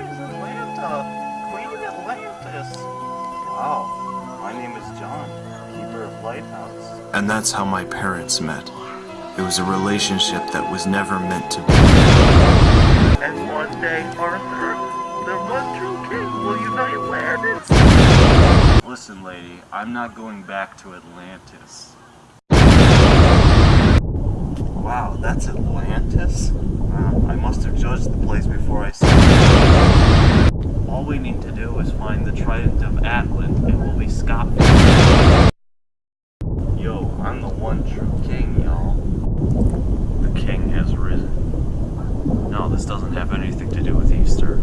is Atlanta? Queen Atlantis. Wow, my name is John, keeper of Lighthouse. And that's how my parents met. It was a relationship that was never meant to be. And one day, Arthur, the one true king, will unite Atlantis. Listen, lady, I'm not going back to Atlantis. Wow, that's Atlantis? Wow, I must have judged the place before I saw find the Trident of Atlan, and we'll be scot-free. Yo, I'm the one true king, y'all. The king has risen. No, this doesn't have anything to do with Easter.